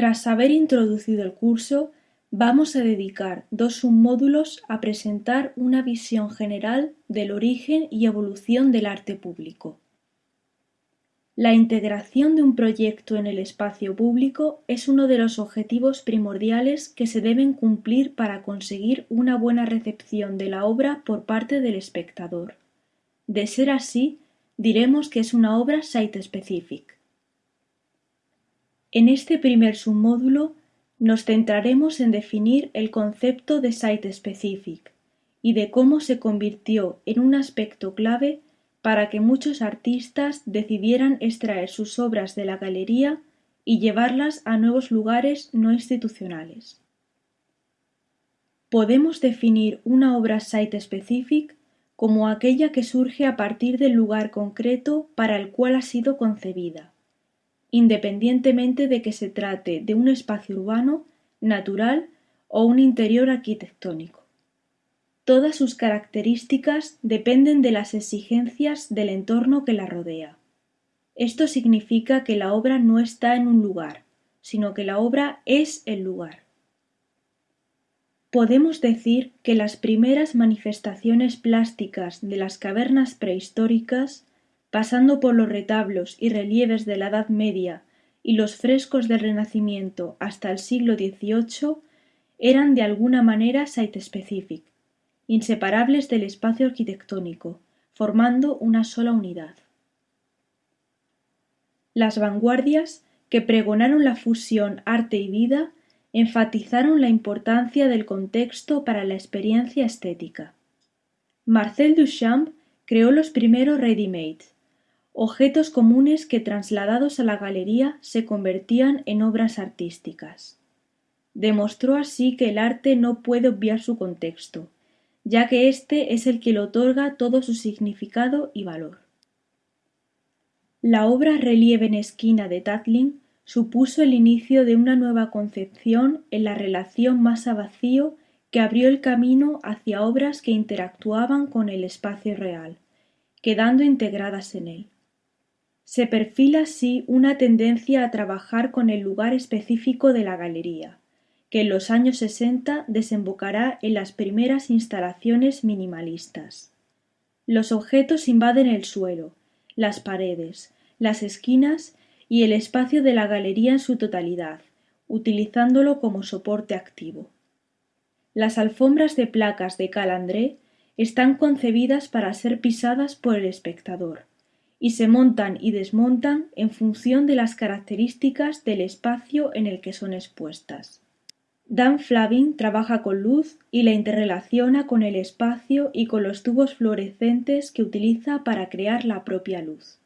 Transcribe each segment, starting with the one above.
Tras haber introducido el curso, vamos a dedicar dos submódulos a presentar una visión general del origen y evolución del arte público. La integración de un proyecto en el espacio público es uno de los objetivos primordiales que se deben cumplir para conseguir una buena recepción de la obra por parte del espectador. De ser así, diremos que es una obra site-specific. En este primer submódulo nos centraremos en definir el concepto de site-specific y de cómo se convirtió en un aspecto clave para que muchos artistas decidieran extraer sus obras de la galería y llevarlas a nuevos lugares no institucionales. Podemos definir una obra site-specific como aquella que surge a partir del lugar concreto para el cual ha sido concebida independientemente de que se trate de un espacio urbano, natural o un interior arquitectónico. Todas sus características dependen de las exigencias del entorno que la rodea. Esto significa que la obra no está en un lugar, sino que la obra es el lugar. Podemos decir que las primeras manifestaciones plásticas de las cavernas prehistóricas pasando por los retablos y relieves de la Edad Media y los frescos del Renacimiento hasta el siglo XVIII, eran de alguna manera site-specific, inseparables del espacio arquitectónico, formando una sola unidad. Las vanguardias, que pregonaron la fusión arte y vida, enfatizaron la importancia del contexto para la experiencia estética. Marcel Duchamp creó los primeros ready-made, objetos comunes que trasladados a la galería se convertían en obras artísticas. Demostró así que el arte no puede obviar su contexto, ya que éste es el que le otorga todo su significado y valor. La obra Relieve en esquina de Tatlin supuso el inicio de una nueva concepción en la relación masa-vacío que abrió el camino hacia obras que interactuaban con el espacio real, quedando integradas en él. Se perfila así una tendencia a trabajar con el lugar específico de la galería, que en los años sesenta desembocará en las primeras instalaciones minimalistas. Los objetos invaden el suelo, las paredes, las esquinas y el espacio de la galería en su totalidad, utilizándolo como soporte activo. Las alfombras de placas de Calandré están concebidas para ser pisadas por el espectador y se montan y desmontan en función de las características del espacio en el que son expuestas. Dan Flavin trabaja con luz y la interrelaciona con el espacio y con los tubos fluorescentes que utiliza para crear la propia luz.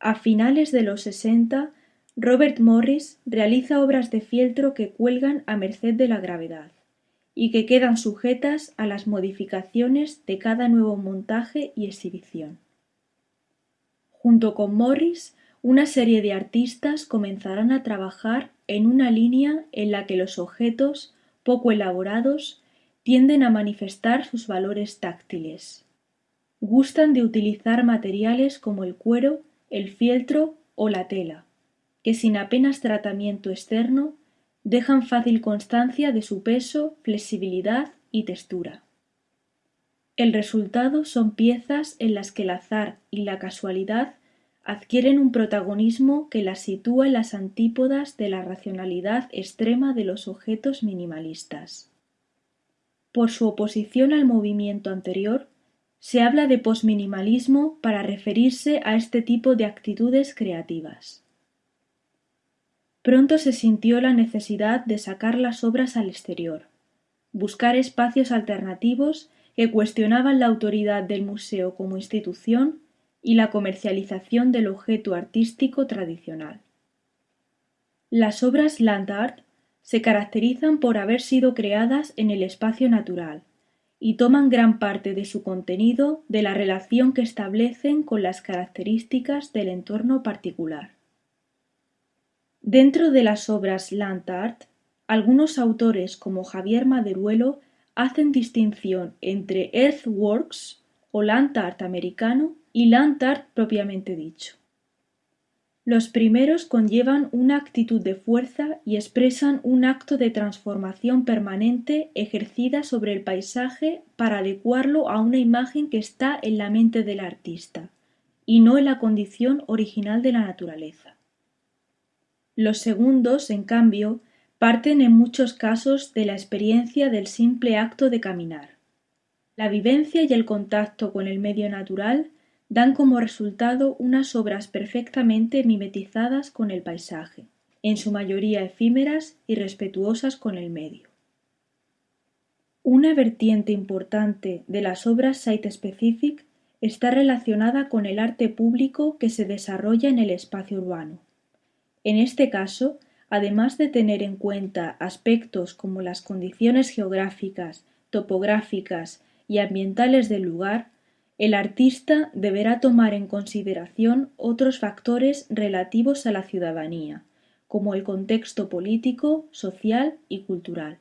A finales de los sesenta, Robert Morris realiza obras de fieltro que cuelgan a merced de la gravedad y que quedan sujetas a las modificaciones de cada nuevo montaje y exhibición. Junto con Morris, una serie de artistas comenzarán a trabajar en una línea en la que los objetos, poco elaborados, tienden a manifestar sus valores táctiles. Gustan de utilizar materiales como el cuero, el fieltro o la tela, que sin apenas tratamiento externo dejan fácil constancia de su peso, flexibilidad y textura. El resultado son piezas en las que el azar y la casualidad adquieren un protagonismo que las sitúa en las antípodas de la racionalidad extrema de los objetos minimalistas. Por su oposición al movimiento anterior, se habla de posminimalismo para referirse a este tipo de actitudes creativas. Pronto se sintió la necesidad de sacar las obras al exterior, buscar espacios alternativos que cuestionaban la autoridad del museo como institución y la comercialización del objeto artístico tradicional. Las obras land art se caracterizan por haber sido creadas en el espacio natural y toman gran parte de su contenido de la relación que establecen con las características del entorno particular. Dentro de las obras land art, algunos autores como Javier Maderuelo hacen distinción entre earthworks o land art americano y land art propiamente dicho. Los primeros conllevan una actitud de fuerza y expresan un acto de transformación permanente ejercida sobre el paisaje para adecuarlo a una imagen que está en la mente del artista, y no en la condición original de la naturaleza. Los segundos, en cambio, parten en muchos casos de la experiencia del simple acto de caminar. La vivencia y el contacto con el medio natural dan como resultado unas obras perfectamente mimetizadas con el paisaje, en su mayoría efímeras y respetuosas con el medio. Una vertiente importante de las obras site-specific está relacionada con el arte público que se desarrolla en el espacio urbano. En este caso, además de tener en cuenta aspectos como las condiciones geográficas, topográficas y ambientales del lugar, el artista deberá tomar en consideración otros factores relativos a la ciudadanía, como el contexto político, social y cultural.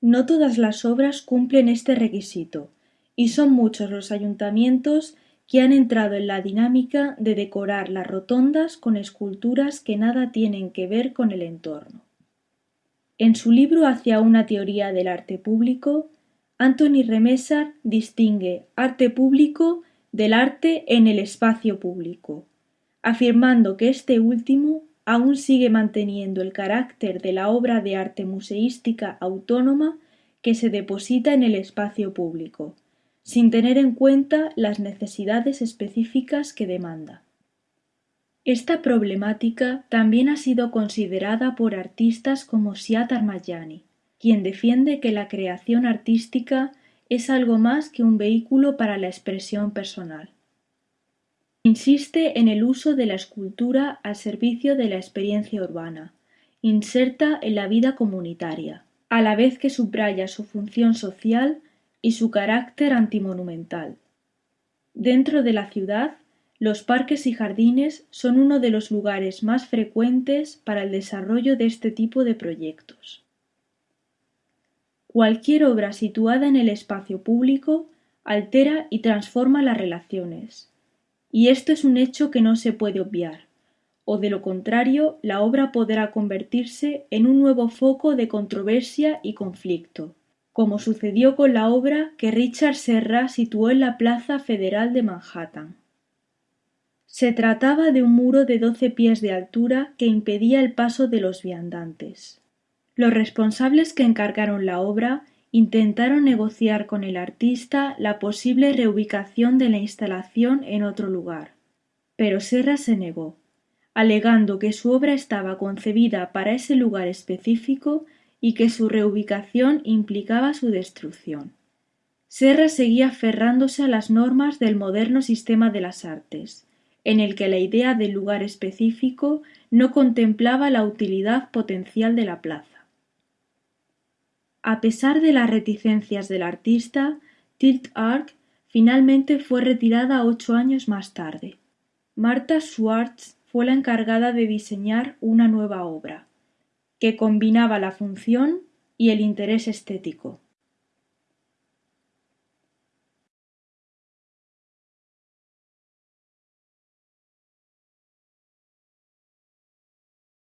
No todas las obras cumplen este requisito, y son muchos los ayuntamientos que han entrado en la dinámica de decorar las rotondas con esculturas que nada tienen que ver con el entorno. En su libro Hacia una teoría del arte público, Anthony Remesar distingue arte público del arte en el espacio público, afirmando que este último aún sigue manteniendo el carácter de la obra de arte museística autónoma que se deposita en el espacio público, sin tener en cuenta las necesidades específicas que demanda. Esta problemática también ha sido considerada por artistas como Siad Armayani, quien defiende que la creación artística es algo más que un vehículo para la expresión personal. Insiste en el uso de la escultura al servicio de la experiencia urbana, inserta en la vida comunitaria, a la vez que subraya su función social y su carácter antimonumental. Dentro de la ciudad, los parques y jardines son uno de los lugares más frecuentes para el desarrollo de este tipo de proyectos. Cualquier obra situada en el espacio público altera y transforma las relaciones, y esto es un hecho que no se puede obviar, o de lo contrario la obra podrá convertirse en un nuevo foco de controversia y conflicto, como sucedió con la obra que Richard Serra situó en la Plaza Federal de Manhattan. Se trataba de un muro de doce pies de altura que impedía el paso de los viandantes. Los responsables que encargaron la obra intentaron negociar con el artista la posible reubicación de la instalación en otro lugar, pero Serra se negó, alegando que su obra estaba concebida para ese lugar específico y que su reubicación implicaba su destrucción. Serra seguía aferrándose a las normas del moderno sistema de las artes, en el que la idea del lugar específico no contemplaba la utilidad potencial de la plaza. A pesar de las reticencias del artista, Tilt Arc finalmente fue retirada ocho años más tarde. Martha Schwartz fue la encargada de diseñar una nueva obra, que combinaba la función y el interés estético.